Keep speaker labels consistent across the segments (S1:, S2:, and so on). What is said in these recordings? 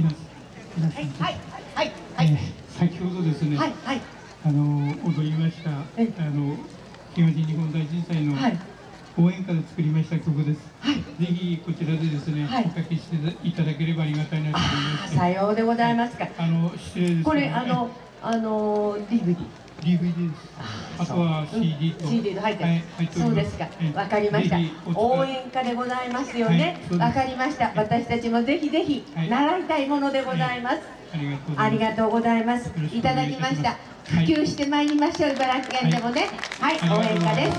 S1: 皆さん皆さん、
S2: はいはいはい。
S1: えー先ほどですね、
S2: はいはい。
S1: あの踊りましたあ
S2: え。
S1: の東日本大震災の
S2: はい。
S1: 応援歌で作りました曲です。
S2: はい。
S1: ぜひこちらでですね、
S2: はい。
S1: おかけしていただければありがたいなと思いま
S2: あ
S1: して、
S2: さようでございますか。
S1: あの失礼です
S2: これあのあの DVD
S1: DVD です。あとは CD と、
S2: うん。CD と入って。る、
S1: はい
S2: そうですか。
S1: ええ。
S2: わかりました。応援歌でございますよね。わ、かりました。私たちもぜひぜひ
S1: はい。
S2: 習いたいものでございます、
S1: ありがとうございます。
S2: いただきました。普及してまいりましょう。茨城県でもね。はい、
S1: はい
S2: 応援歌です。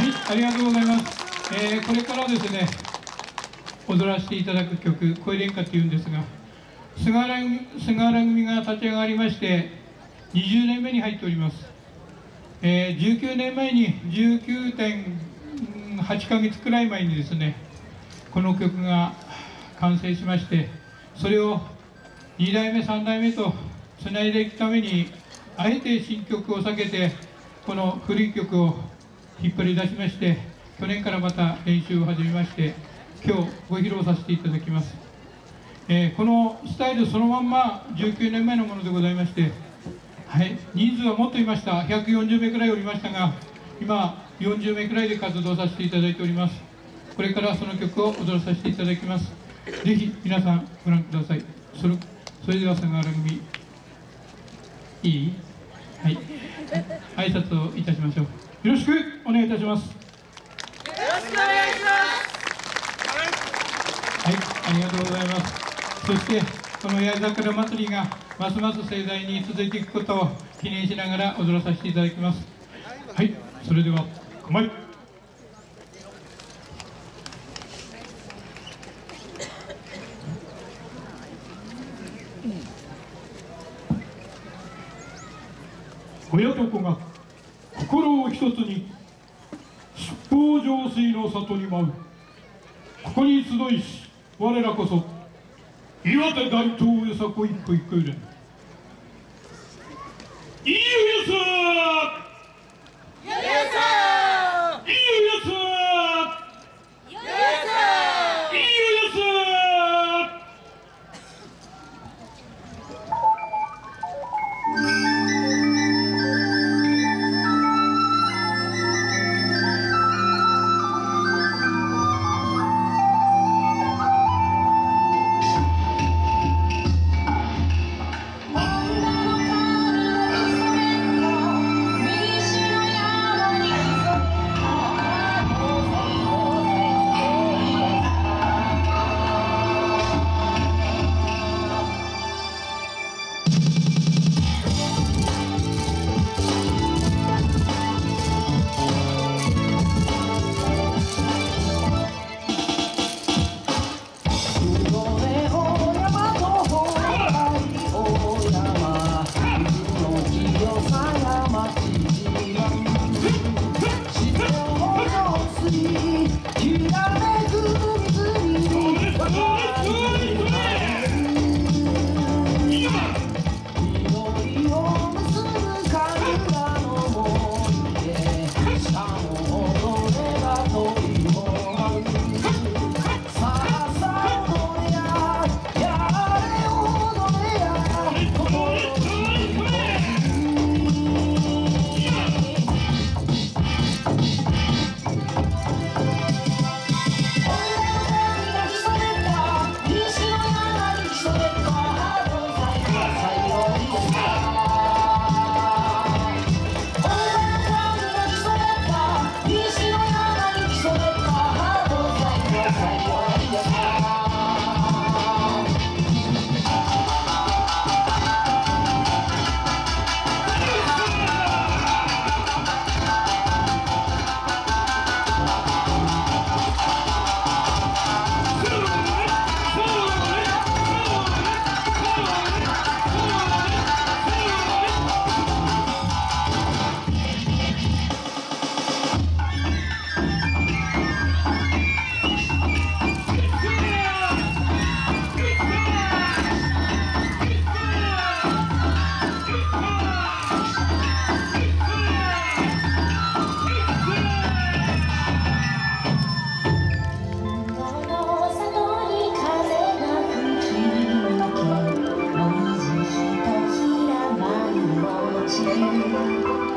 S1: はい、ありがとうございます。えーこれからですね、踊らせていただく曲、声連歌というんですが、菅原組菅原組が立ち上がりまして、20年目に入っております。えー19年前に19.8ヶ月くらい前にですね、この曲が完成しまして、それを2代目、3代目とつないでいくために、あえて新曲を避けて、この古い曲を引っ張り出しまして、去年からまた練習を始めまして、今日ご披露させていただきます。えーこのスタイルそのまんま19年前のものでございまして、はい、人数はもっといました、140名くらいおりましたが、今、40名くらいで活動させていただいております。これからその曲を踊らさせていただきます。ぜひ皆さんご覧ください。それそれでは菅原組、いい？はい。挨拶をいたしましょう。よろしくお願いいたします。はい、ありがとうございます。そして、この八重桜祭りがますます盛大に続いていくことを記念しながら踊らさせていただきます。はい、それでは、構え。親と子が心を一つに七宝浄水の里に舞うここに集いし我らこそ岩手大東よさこ一歩一歩入
S3: 知り？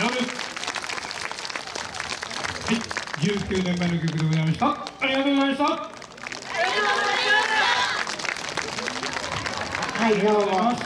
S1: ラブ。はい。19年前の曲でございました。ありがとうございました。
S2: はい、どうも。